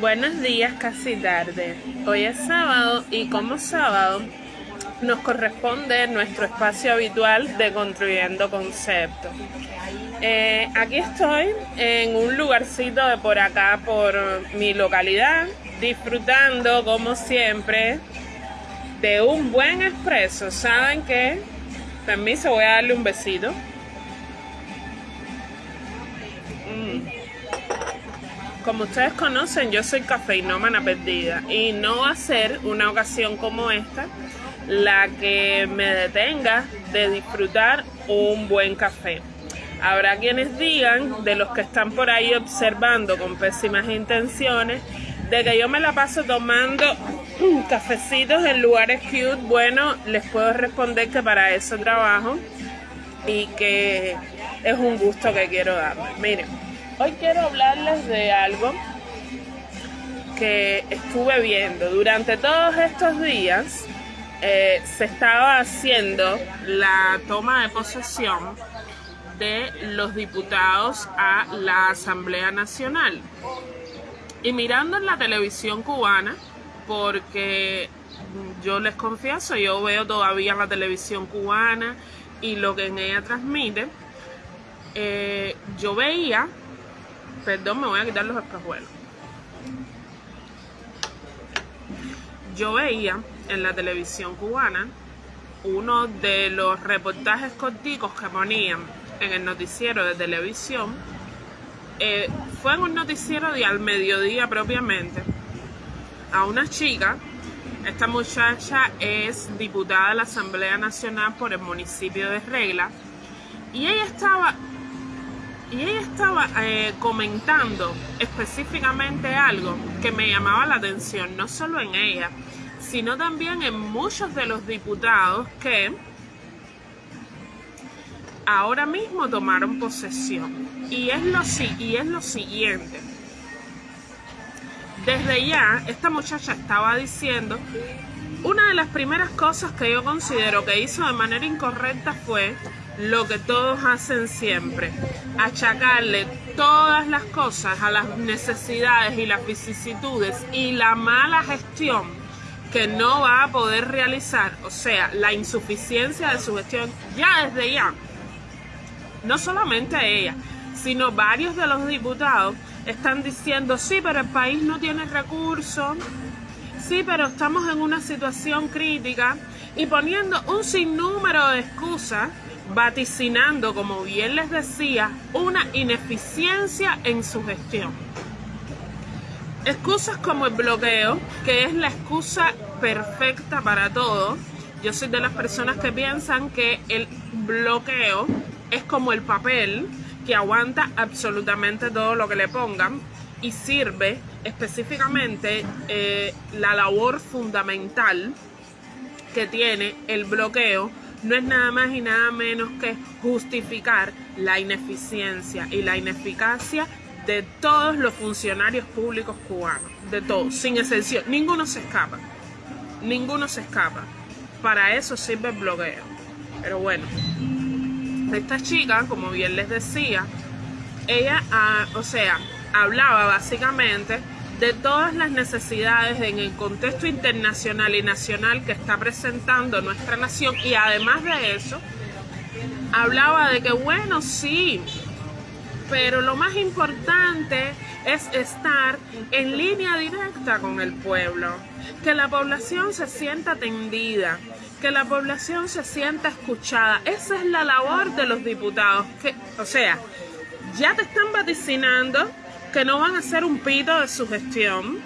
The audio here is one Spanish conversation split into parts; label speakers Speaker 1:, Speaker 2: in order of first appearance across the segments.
Speaker 1: Buenos días, casi tarde. Hoy es sábado y como sábado nos corresponde nuestro espacio habitual de Construyendo Conceptos. Eh, aquí estoy en un lugarcito de por acá, por mi localidad, disfrutando como siempre de un buen expreso. ¿Saben qué? Permiso, voy a darle un besito. Como ustedes conocen, yo soy cafeinómana perdida y no va a ser una ocasión como esta la que me detenga de disfrutar un buen café. Habrá quienes digan, de los que están por ahí observando con pésimas intenciones, de que yo me la paso tomando cafecitos en lugares cute. Bueno, les puedo responder que para eso trabajo y que es un gusto que quiero darme. Miren. Hoy quiero hablarles de algo que estuve viendo durante todos estos días. Eh, se estaba haciendo la toma de posesión de los diputados a la Asamblea Nacional. Y mirando en la televisión cubana, porque yo les confieso, yo veo todavía la televisión cubana y lo que en ella transmite, eh, yo veía Perdón, me voy a quitar los espejuelos. Yo veía en la televisión cubana uno de los reportajes corticos que ponían en el noticiero de televisión. Eh, fue en un noticiero de al mediodía propiamente a una chica. Esta muchacha es diputada de la Asamblea Nacional por el municipio de Regla. Y ella estaba y ella estaba eh, comentando específicamente algo que me llamaba la atención, no solo en ella, sino también en muchos de los diputados que ahora mismo tomaron posesión. Y es lo, y es lo siguiente. Desde ya, esta muchacha estaba diciendo, una de las primeras cosas que yo considero que hizo de manera incorrecta fue lo que todos hacen siempre, achacarle todas las cosas a las necesidades y las vicisitudes y la mala gestión que no va a poder realizar, o sea, la insuficiencia de su gestión, ya desde ya, no solamente ella, sino varios de los diputados están diciendo, sí, pero el país no tiene recursos, sí, pero estamos en una situación crítica y poniendo un sinnúmero de excusas vaticinando, como bien les decía, una ineficiencia en su gestión. Excusas como el bloqueo, que es la excusa perfecta para todo. Yo soy de las personas que piensan que el bloqueo es como el papel que aguanta absolutamente todo lo que le pongan y sirve específicamente eh, la labor fundamental que tiene el bloqueo no es nada más y nada menos que justificar la ineficiencia y la ineficacia de todos los funcionarios públicos cubanos, de todos, sin excepción, ninguno se escapa, ninguno se escapa. Para eso sirve el bloqueo. Pero bueno, esta chica, como bien les decía, ella, ah, o sea, hablaba básicamente de todas las necesidades en el contexto internacional y nacional que está presentando nuestra nación y además de eso, hablaba de que bueno, sí, pero lo más importante es estar en línea directa con el pueblo, que la población se sienta atendida, que la población se sienta escuchada. Esa es la labor de los diputados, que, o sea, ya te están vaticinando que no van a ser un pito de su gestión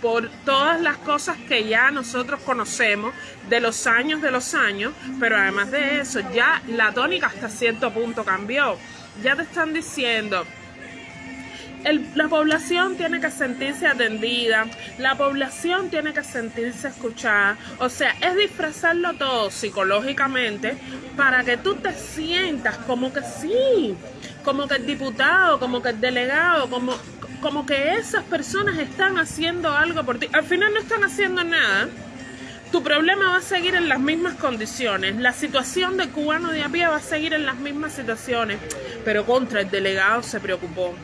Speaker 1: por todas las cosas que ya nosotros conocemos de los años de los años, pero además de eso, ya la tónica hasta cierto punto cambió. Ya te están diciendo, la población tiene que sentirse atendida, la población tiene que sentirse escuchada, o sea, es disfrazarlo todo psicológicamente para que tú te sientas como que sí, como que el diputado, como que el delegado, como, como que esas personas están haciendo algo por ti. Al final no están haciendo nada. Tu problema va a seguir en las mismas condiciones. La situación de cubano de a pie va a seguir en las mismas situaciones. Pero contra el delegado se preocupó.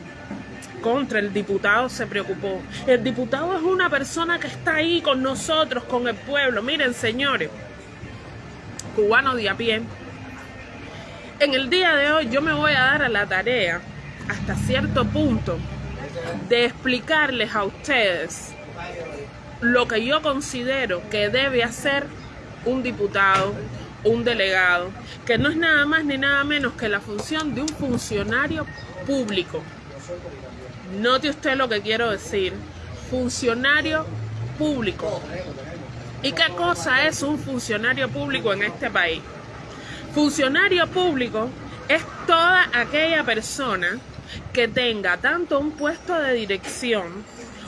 Speaker 1: contra el diputado se preocupó. El diputado es una persona que está ahí con nosotros, con el pueblo. Miren, señores, cubano de a pie. En el día de hoy yo me voy a dar a la tarea, hasta cierto punto, de explicarles a ustedes lo que yo considero que debe hacer un diputado, un delegado, que no es nada más ni nada menos que la función de un funcionario público. Note usted lo que quiero decir. Funcionario público. ¿Y qué cosa es un funcionario público en este país? Funcionario público es toda aquella persona que tenga tanto un puesto de dirección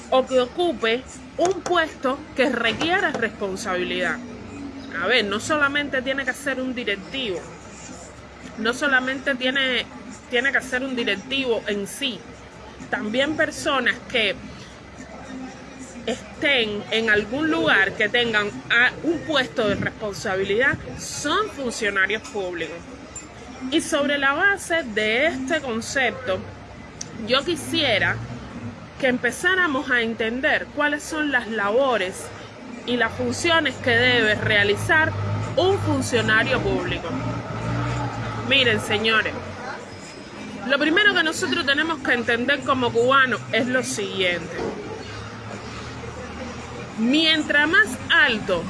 Speaker 1: o que ocupe un puesto que requiera responsabilidad. A ver, no solamente tiene que ser un directivo, no solamente tiene, tiene que ser un directivo en sí, también personas que estén en algún lugar que tengan un puesto de responsabilidad son funcionarios públicos. Y sobre la base de este concepto, yo quisiera que empezáramos a entender cuáles son las labores y las funciones que debe realizar un funcionario público. Miren, señores, lo primero que nosotros tenemos que entender como cubanos es lo siguiente. Mientras más alto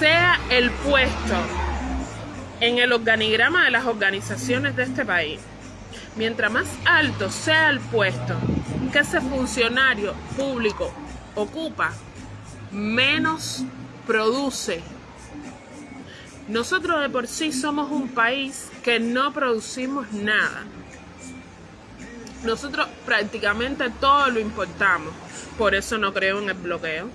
Speaker 1: sea el puesto en el organigrama de las organizaciones de este país, mientras más alto sea el puesto que ese funcionario público ocupa, menos produce. Nosotros de por sí somos un país que no producimos nada. Nosotros prácticamente todo lo importamos. Por eso no creo en el bloqueo.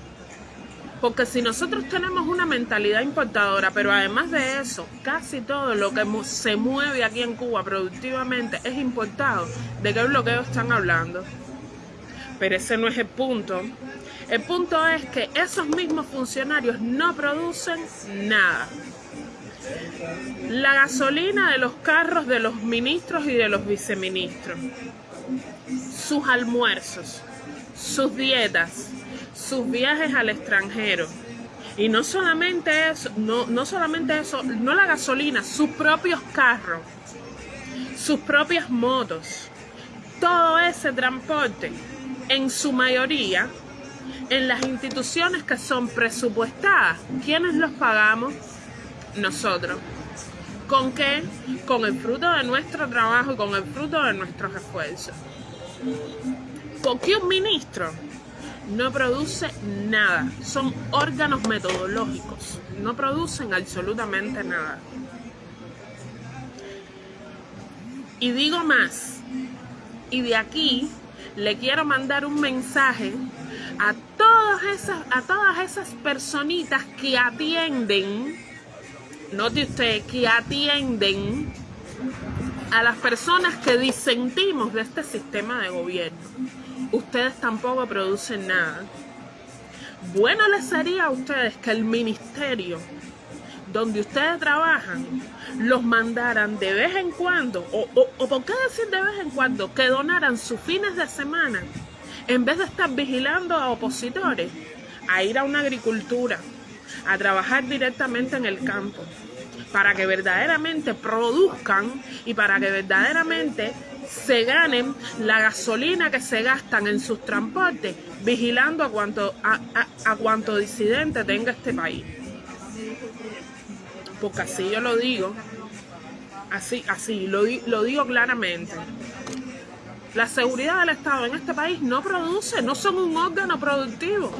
Speaker 1: Porque si nosotros tenemos una mentalidad importadora, pero además de eso, casi todo lo que se mueve aquí en Cuba productivamente es importado, ¿de qué bloqueo están hablando? Pero ese no es el punto. El punto es que esos mismos funcionarios no producen nada. La gasolina de los carros de los ministros y de los viceministros, sus almuerzos, sus dietas, sus viajes al extranjero. Y no solamente eso, no, no solamente eso, no la gasolina, sus propios carros, sus propias motos, todo ese transporte, en su mayoría, en las instituciones que son presupuestadas, ¿quiénes los pagamos? Nosotros. ¿Con qué? Con el fruto de nuestro trabajo con el fruto de nuestros esfuerzos. ¿Por qué un ministro no produce nada? Son órganos metodológicos. No producen absolutamente nada. Y digo más. Y de aquí le quiero mandar un mensaje a todas esas, a todas esas personitas que atienden, note usted, que atienden a las personas que disentimos de este sistema de gobierno. Ustedes tampoco producen nada. Bueno les sería a ustedes que el ministerio donde ustedes trabajan los mandaran de vez en cuando, o, o, o por qué decir de vez en cuando, que donaran sus fines de semana en vez de estar vigilando a opositores, a ir a una agricultura, a trabajar directamente en el campo, para que verdaderamente produzcan y para que verdaderamente se ganen la gasolina que se gastan en sus transportes, vigilando a cuanto, a, disidente tenga este país. Porque así yo lo digo, así, así, lo, lo digo claramente. La seguridad del Estado en este país no produce, no son un órgano productivo.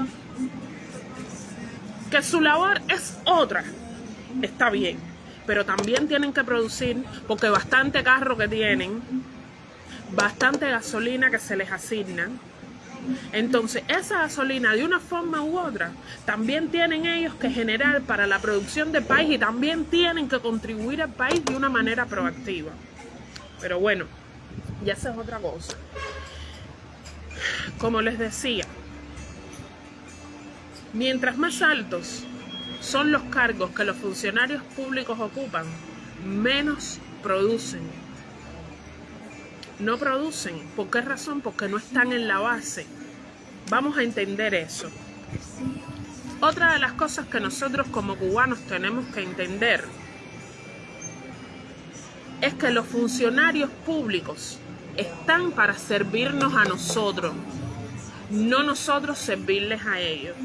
Speaker 1: Que su labor es otra, está bien, pero también tienen que producir, porque bastante carro que tienen, bastante gasolina que se les asigna. Entonces, esa gasolina, de una forma u otra, también tienen ellos que generar para la producción del país y también tienen que contribuir al país de una manera proactiva. Pero bueno, y esa es otra cosa. Como les decía, mientras más altos son los cargos que los funcionarios públicos ocupan, menos producen. no producen. ¿Por qué razón? Porque no están en la base. Vamos a entender eso. Otra de las cosas que nosotros como cubanos tenemos que entender es que los funcionarios públicos están para servirnos a nosotros, no nosotros servirles a ellos.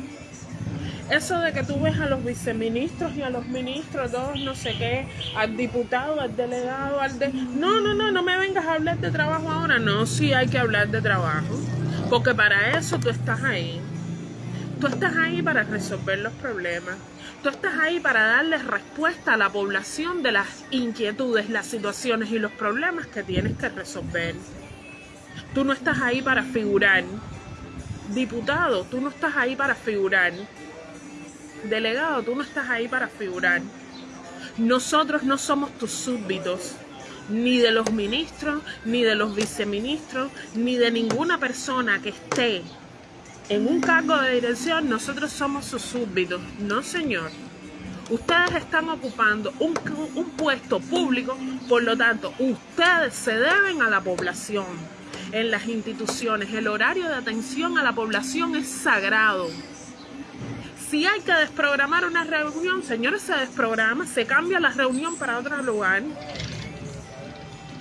Speaker 1: Eso de que tú ves a los viceministros y a los ministros, todos no sé qué, al diputado, al delegado, al de... No, no, no, no me vengas a hablar de trabajo ahora. No, sí hay que hablar de trabajo. Porque para eso tú estás ahí. Tú estás ahí para resolver los problemas. Tú estás ahí para darle respuesta a la población de las inquietudes, las situaciones y los problemas que tienes que resolver. Tú no estás ahí para figurar. Diputado, tú no estás ahí para figurar. Delegado, tú no estás ahí para figurar. Nosotros no somos tus súbditos, ni de los ministros, ni de los viceministros, ni de ninguna persona que esté en un cargo de dirección. Nosotros somos sus súbditos. No, señor. Ustedes están ocupando un, un puesto público, por lo tanto, ustedes se deben a la población. En las instituciones, el horario de atención a la población es sagrado si hay que desprogramar una reunión, señores, se desprograma, se cambia la reunión para otro lugar.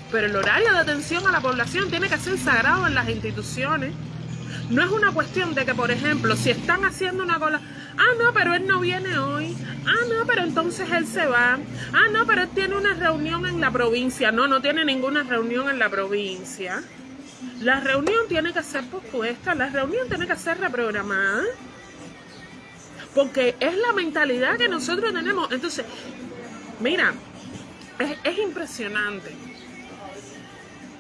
Speaker 1: Pero el horario de atención a la población tiene que ser sagrado en las instituciones. No es una cuestión de que, por ejemplo, si están haciendo una cola, ah, no, pero él no viene hoy, ah, no, pero entonces él se va, ah, no, pero él tiene una reunión en la provincia, no, no tiene ninguna reunión en la provincia. La reunión tiene que ser pospuesta, la reunión tiene que ser reprogramada porque es la mentalidad que nosotros tenemos. Entonces, mira, es, impresionante.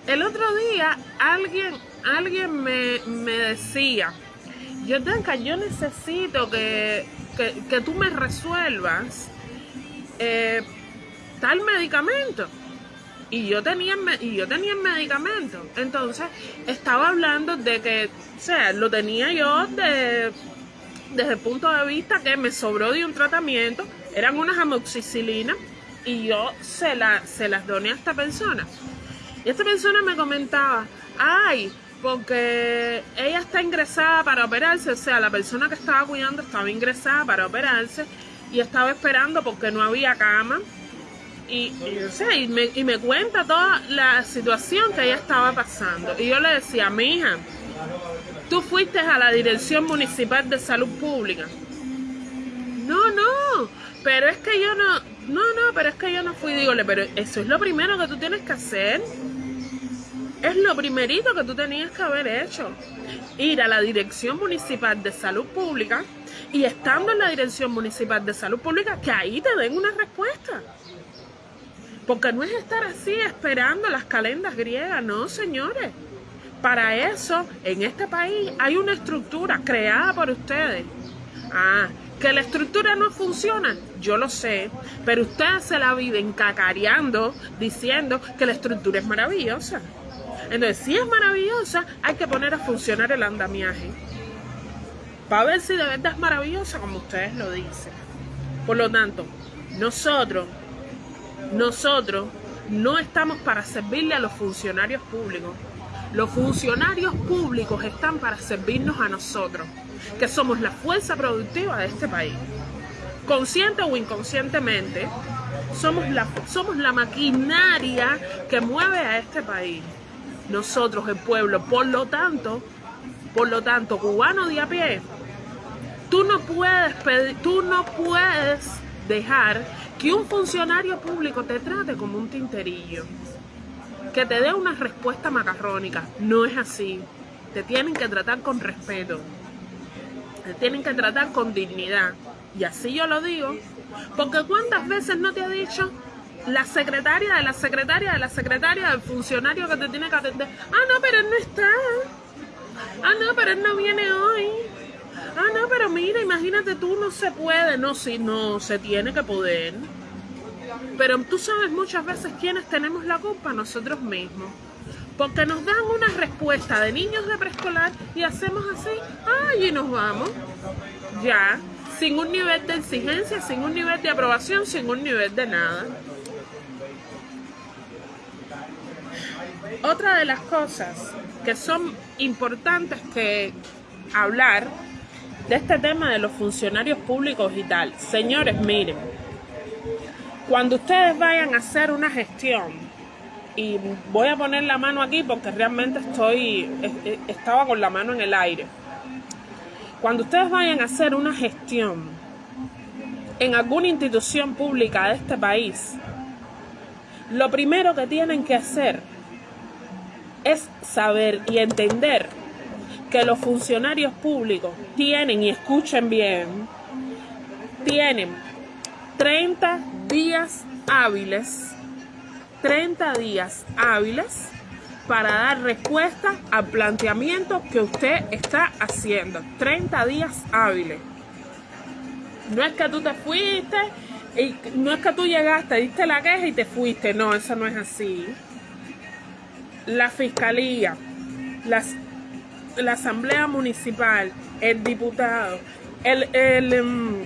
Speaker 1: El otro día alguien, alguien me, decía, yo tengo, yo necesito que, tú me resuelvas eh, tal medicamento. Y yo tenía y yo tenía el medicamento. Entonces, estaba hablando de que, o sea, lo tenía yo de desde el punto de vista que me sobró de un tratamiento, eran unas amoxicilinas y yo se, la, se las doné a esta persona. Y esta persona me comentaba, ay, porque ella está ingresada para operarse, o sea, la persona que estaba cuidando estaba ingresada para operarse y estaba esperando porque no había cama. Y, y, me, y me cuenta toda la situación que ella estaba pasando. Y yo le decía, mi hija, Tú fuiste a la Dirección Municipal de Salud Pública. No, no, pero es que yo no, no, no, pero es que yo no fui, dígole, pero eso es lo primero que tú tienes que hacer. Es lo primerito que tú tenías que haber hecho. Ir a la Dirección Municipal de Salud Pública y estando en la Dirección Municipal de Salud Pública, que ahí te den una respuesta. Porque no es estar así esperando las calendas griegas, no, señores. Para eso, en este país hay una estructura creada por ustedes. Ah, que la estructura no funciona, yo lo sé, pero ustedes se la viven cacareando, diciendo que la estructura es maravillosa. Entonces, si es maravillosa, hay que poner a funcionar el andamiaje. Para ver si de verdad es maravillosa, como ustedes lo dicen. Por lo tanto, nosotros, nosotros no estamos para servirle a los funcionarios públicos. Los funcionarios públicos están para servirnos a nosotros, que somos la fuerza productiva de este país. Consciente o inconscientemente, somos la, somos la maquinaria que mueve a este país. Nosotros, el pueblo, por lo tanto, por lo tanto, cubano de a pie, tú no puedes pedir, tú no puedes dejar que un funcionario público te trate como un tinterillo que te dé una respuesta macarrónica. No es así. Te tienen que tratar con respeto. Te tienen que tratar con dignidad. Y así yo lo digo. Porque cuántas veces no te ha dicho la secretaria de la secretaria de la secretaria del funcionario que te tiene que atender. Ah, no, pero él no está. Ah, no, pero él no viene hoy. Ah, no, pero mira, imagínate tú, no se puede. No, sí, no, se tiene que poder. Pero tú sabes muchas veces quiénes tenemos la culpa, nosotros mismos. Porque nos dan una respuesta de niños de preescolar y hacemos así, ay, y nos vamos. Ya, sin un nivel de exigencia, sin un nivel de aprobación, sin un nivel de nada. Otra de las cosas que son importantes que hablar de este tema de los funcionarios públicos y tal. Señores, miren, cuando ustedes vayan a hacer una gestión, y voy a poner la mano aquí porque realmente estoy, estaba con la mano en el aire. Cuando ustedes vayan a hacer una gestión en alguna institución pública de este país, lo primero que tienen que hacer es saber y entender que los funcionarios públicos tienen, y escuchen bien, tienen 30 días hábiles, 30 días hábiles para dar respuesta al planteamiento que usted está haciendo. 30 días hábiles. No es que tú te fuiste, y no es que tú llegaste, diste la queja y te fuiste. No, eso no es así. La fiscalía, la asamblea municipal, el diputado, el, el, em,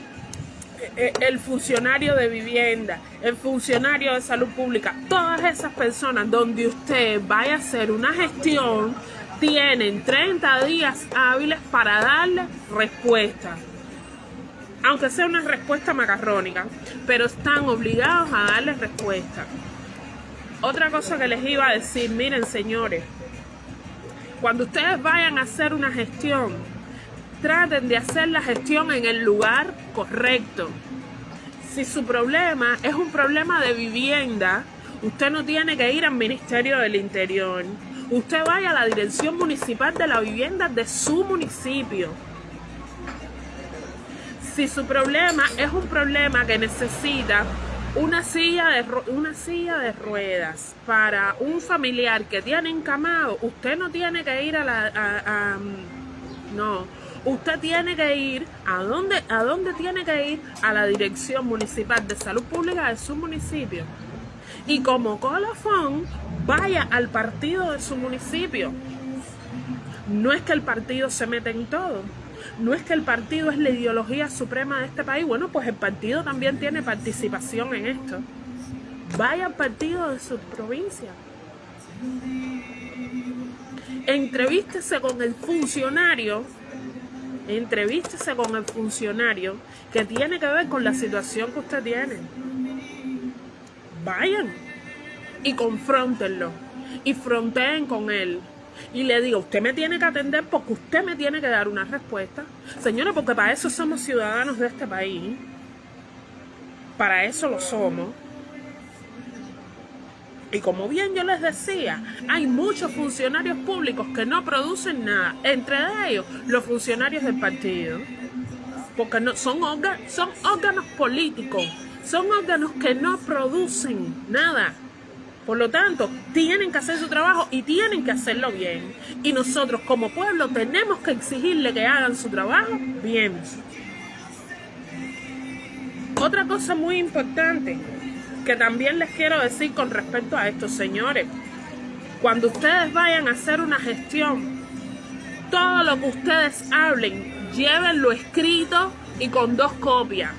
Speaker 1: el, funcionario de vivienda, el funcionario de salud pública, todas esas personas donde usted vaya a hacer una gestión, tienen 30 días hábiles para darle respuesta. Aunque sea una respuesta macarrónica, pero están obligados a darle respuesta. Otra cosa que les iba a decir, miren señores, cuando ustedes vayan a hacer una gestión, traten de hacer la gestión en el lugar correcto. Si su problema es un problema de vivienda, usted no tiene que ir al Ministerio del Interior. Usted vaya a la Dirección Municipal de la Vivienda de su municipio. Si su problema es un problema que necesita una silla de una silla de ruedas para un familiar que tiene encamado, usted no tiene que ir a la no, usted tiene que ir a dónde a dónde tiene que ir a la Dirección Municipal de Salud Pública de su municipio. Y como colofón, vaya al partido de su municipio. No es que el partido se mete en todo no es que el partido es la ideología suprema de este país. Bueno, pues el partido también tiene participación en esto. Vaya al partido de su provincia. Entrevístese con el funcionario, entrevístese con el funcionario que tiene que ver con la situación que usted tiene. Vayan y confrontenlo y fronteen con él y le digo, usted me tiene que atender porque usted me tiene que dar una respuesta. Señora, porque para eso somos ciudadanos de este país. Para eso lo somos. Y como bien yo les decía, hay muchos funcionarios públicos que no producen nada. Entre ellos, los funcionarios del partido. Porque no, son, son órganos políticos. Son órganos que no producen nada. Por lo tanto, tienen que hacer su trabajo y tienen que hacerlo bien. Y nosotros como pueblo tenemos que exigirle que hagan su trabajo bien. Otra cosa muy importante que también les quiero decir con respecto a estos señores. Cuando ustedes vayan a hacer una gestión, todo lo que ustedes hablen, llévenlo escrito y con dos copias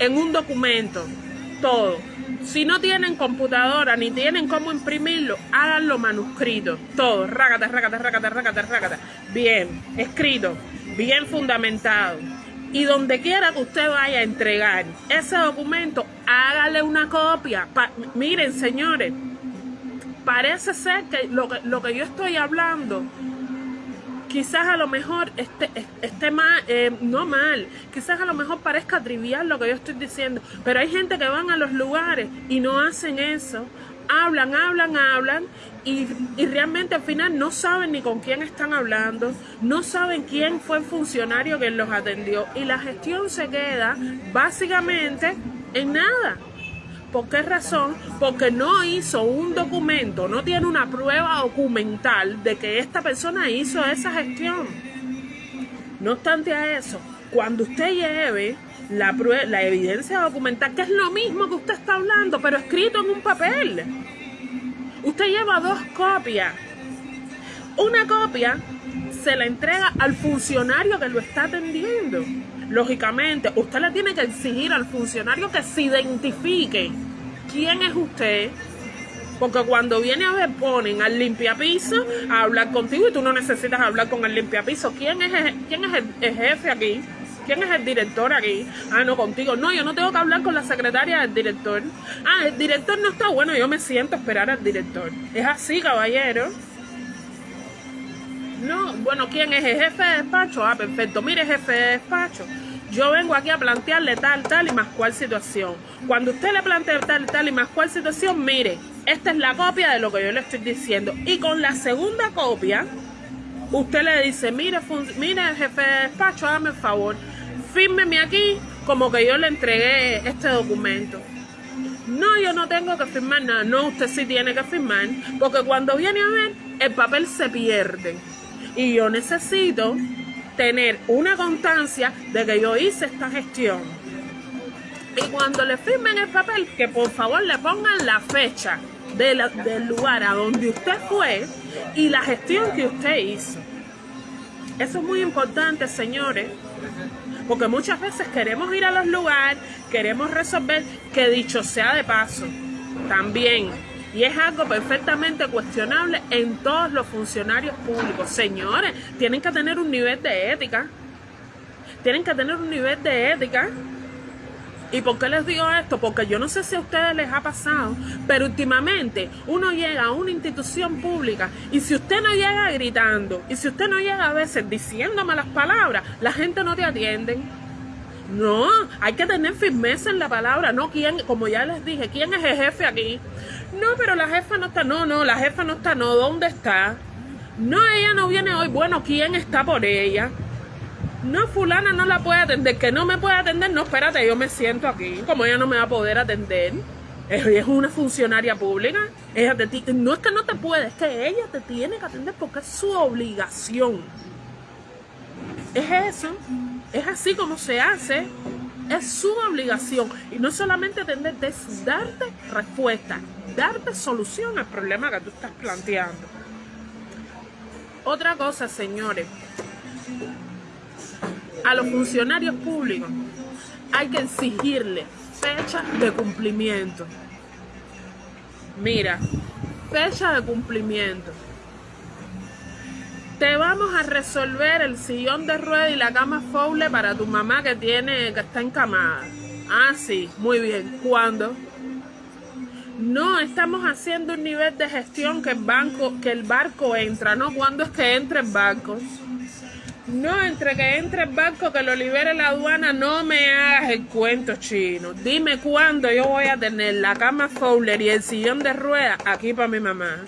Speaker 1: en un documento, todo si no tienen computadora ni tienen cómo imprimirlo, háganlo manuscrito. Todo, rácata, rácata, rácata, rácata, rácata. Bien, escrito, bien fundamentado. Y donde quiera que usted vaya a entregar ese documento, hágale una copia. miren, señores, parece ser que lo, que lo que yo estoy hablando quizás a lo mejor esté, esté mal, eh, no mal, quizás a lo mejor parezca trivial lo que yo estoy diciendo, pero hay gente que van a los lugares y no hacen eso, hablan, hablan, hablan y, y, realmente al final no saben ni con quién están hablando, no saben quién fue el funcionario que los atendió y la gestión se queda básicamente en nada. ¿Por qué razón? Porque no hizo un documento, no tiene una prueba documental de que esta persona hizo esa gestión. No obstante a eso, cuando usted lleve la, la evidencia documental, que es lo mismo que usted está hablando, pero escrito en un papel, usted lleva dos copias. Una copia se la entrega al funcionario que lo está atendiendo. Lógicamente, usted le tiene que exigir al funcionario que se identifique quién es usted, Porque cuando viene a ver, ponen al limpiapiso a hablar contigo y tú no necesitas hablar con el limpiapiso. ¿Quién es, quién es el, jefe aquí? ¿Quién es el director aquí? Ah, no, contigo. No, yo no tengo que hablar con la secretaria del director. Ah, el director no está bueno, yo me siento a esperar al director. Es así, caballero. No, bueno, ¿quién es el jefe de despacho? Ah, perfecto. Mire, jefe de despacho yo vengo aquí a plantearle tal, tal y más cual situación. Cuando usted le plantea tal, tal y más cual situación, mire, esta es la copia de lo que yo le estoy diciendo. Y con la segunda copia, usted le dice, mire, mire jefe de despacho, hágame el favor, fírmeme aquí como que yo le entregué este documento. No, yo no tengo que firmar nada. No, usted sí tiene que firmar. Porque cuando viene a ver, el papel se pierde. Y yo necesito tener una constancia de que yo hice esta gestión. Y cuando le firmen el papel, que por favor le pongan la fecha del lugar a donde usted fue y la gestión que usted hizo. Eso es muy importante, señores, porque muchas veces queremos ir a los lugares, queremos resolver, que dicho sea de paso, también y es algo perfectamente cuestionable en todos los funcionarios públicos. Señores, tienen que tener un nivel de ética. Tienen que tener un nivel de ética. ¿Y por qué les digo esto? Porque yo no sé si a ustedes les ha pasado, pero últimamente uno llega a una institución pública y si usted no llega gritando, y si usted no llega a veces diciéndome las palabras, la gente no te atiende. No, hay que tener firmeza en la palabra, no quién, como ya les dije, quién es el jefe aquí. No, pero la jefa no está, no, no, la jefa no está, no, ¿dónde está? No, ella no viene hoy, bueno, ¿quién está por ella? No, fulana no la puede atender, que no me puede atender, no, espérate, yo me siento aquí, como ella no me va a poder atender. Ella es una funcionaria pública, ella te, no es que no te puede, es que ella te tiene que atender porque es su obligación. Es eso. Es así como se hace. Es su obligación. Y no solamente atender, es darte respuesta, darte solución al problema que tú estás planteando. Otra cosa, señores. A los funcionarios públicos hay que exigirle fecha de cumplimiento. Mira, fecha de cumplimiento te vamos a resolver el sillón de rueda y la cama foule para tu mamá que tiene que está encamada. Ah, sí, muy bien. ¿Cuándo? No, estamos haciendo un nivel de gestión que el que el barco entra, ¿no? ¿Cuándo es que entra el barco? No, entre que entre el barco, que lo libere la aduana, no me hagas el cuento chino. Dime cuándo yo voy a tener la cama Fowler y el sillón de rueda aquí para mi mamá.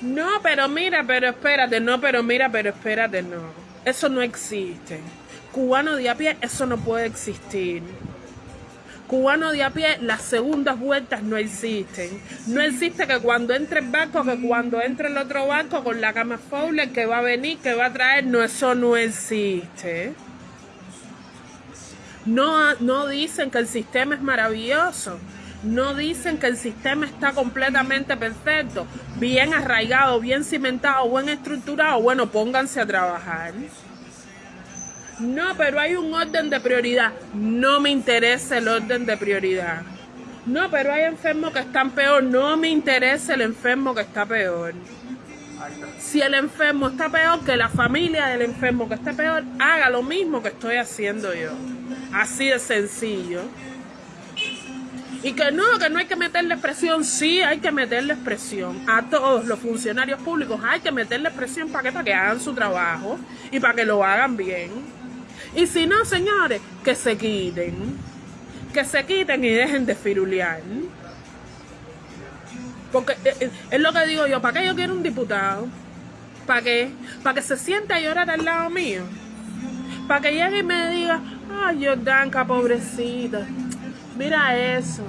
Speaker 1: No, pero mira, pero espérate, no, pero mira, pero espérate, no. Eso no existe. Cubano de a pie, eso no puede existir. Cubano de a pie, las segundas vueltas no existen. No existe que cuando entre el barco, que cuando entre el otro barco con la cama Fowler que va a venir, que va a traer, no, eso no existe. No, no dicen que el sistema es maravilloso no dicen que el sistema está completamente perfecto, bien arraigado, bien cimentado, buen estructurado. Bueno, pónganse a trabajar. No, pero hay un orden de prioridad. No me interesa el orden de prioridad. No, pero hay enfermos que están peor. No me interesa el enfermo que está peor. Si el enfermo está peor, que la familia del enfermo que está peor haga lo mismo que estoy haciendo yo. Así de sencillo. Y que no, que no hay que meterle presión. Sí, hay que meterle presión. A todos los funcionarios públicos hay que meterle presión para que, para que hagan su trabajo y para que lo hagan bien. Y si no, señores, que se quiten. Que se quiten y dejen de firulear. Porque eh, eh, es lo que digo yo, ¿para qué yo quiero un diputado? ¿Para qué? ¿Para que se siente a llorar al lado mío? ¿Para que llegue y me diga, ay, Jordanka, pobrecita? mira eso,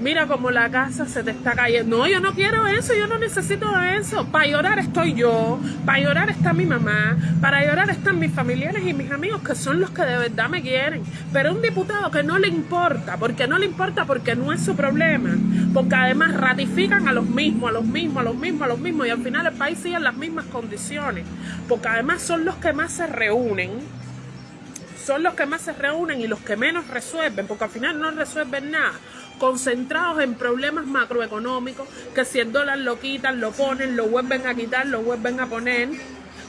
Speaker 1: mira como la casa se te está cayendo. No, yo no quiero eso, yo no necesito eso. Para llorar estoy yo, para llorar está mi mamá, para llorar están mis familiares y mis amigos que son los que de verdad me quieren. Pero un diputado que no le importa, porque no le importa porque no es su problema, porque además ratifican a los mismos, a los mismos, a los mismos, a los mismos y al final el país sigue en las mismas condiciones, porque además son los que más se reúnen son los que más se reúnen y los que menos resuelven, porque al final no resuelven nada. Concentrados en problemas macroeconómicos, que si el dólar lo quitan, lo ponen, lo vuelven a quitar, lo vuelven a poner,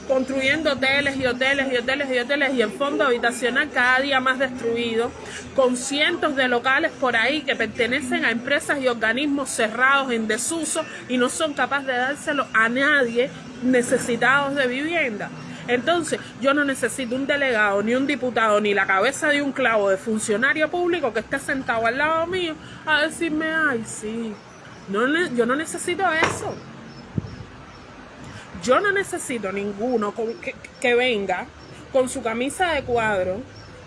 Speaker 1: construyendo hoteles y hoteles y hoteles y hoteles y el fondo habitacional cada día más destruido, con cientos de locales por ahí que pertenecen a empresas y organismos cerrados en desuso y no son capaces de dárselo a nadie necesitados de vivienda. Entonces, yo no necesito un delegado, ni un diputado, ni la cabeza de un clavo de funcionario público que esté sentado al lado mío a decirme, ay, sí, no, yo no necesito eso. Yo no necesito ninguno que, venga con su camisa de cuadro,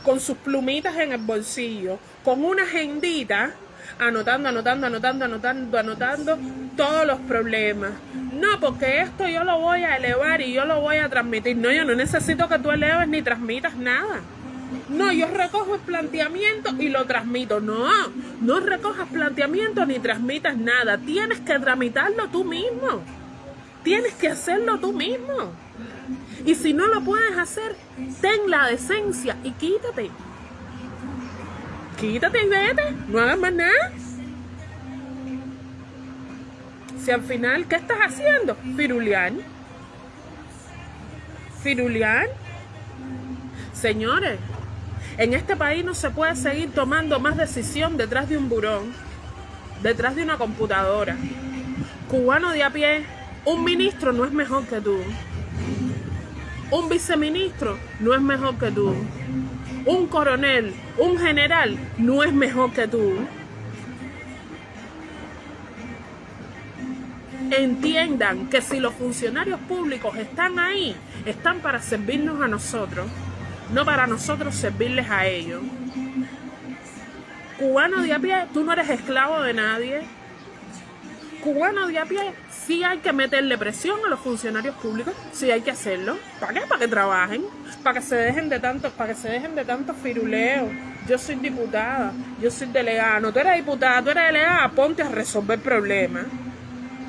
Speaker 1: con sus plumitas en el bolsillo, con una agendita, anotando, anotando, anotando, anotando, anotando todos los problemas. No, porque esto yo lo voy a elevar y yo lo voy a transmitir. No, yo no necesito que tú eleves ni transmitas nada. No, yo recojo el planteamiento y lo transmito. No, no recojas planteamiento ni transmitas nada. Tienes que tramitarlo tú mismo. Tienes que hacerlo tú mismo. Y si no lo puedes hacer, ten la decencia y quítate. Quítate y vete. No hagas más nada. Si al final, ¿qué estás haciendo? Firulián. Firulián. Señores, en este país no se puede seguir tomando más decisión detrás de un burón, detrás de una computadora. Cubano de a pie, un ministro no es mejor que tú. Un viceministro no es mejor que tú. Un coronel, un general no es mejor que tú. Entiendan que si los funcionarios públicos están ahí, están para servirnos a nosotros, no para nosotros servirles a ellos. Cubano de a pie, tú no eres esclavo de nadie. Cubano de a pie, sí hay que meterle presión a los funcionarios públicos, sí hay que hacerlo. ¿Para qué? Para que trabajen, para que se dejen de tantos, para que se dejen de tantos firuleos. Yo soy diputada, yo soy delegada. No, tú eres diputada, tú eres delegada, ponte a resolver problemas.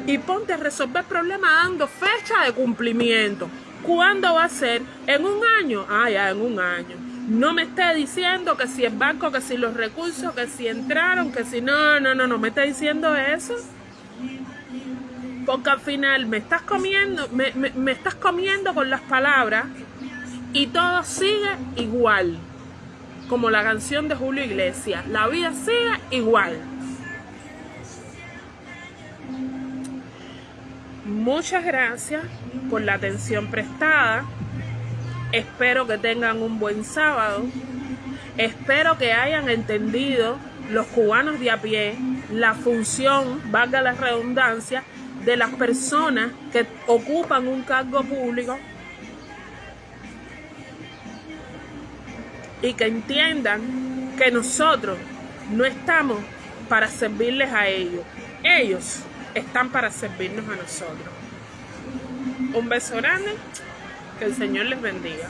Speaker 1: Y ponte a resolver problemas dando fecha de cumplimiento. ¿Cuándo va a ser? ¿En un año? Ah, ya, en un año. No me esté diciendo que si el banco, que si los recursos, que si entraron, que si no, no, no, no me está diciendo eso porque al final me estás comiendo, me, estás comiendo con las palabras y todo sigue igual. Como la canción de Julio Iglesias, la vida sigue igual. Muchas gracias por la atención prestada. Espero que tengan un buen sábado. Espero que hayan entendido los cubanos de a pie la función, valga la redundancia, de las personas que ocupan un cargo público y que entiendan que nosotros no estamos para servirles a ellos. Ellos están para servirnos a nosotros. Un beso grande, que el Señor les bendiga.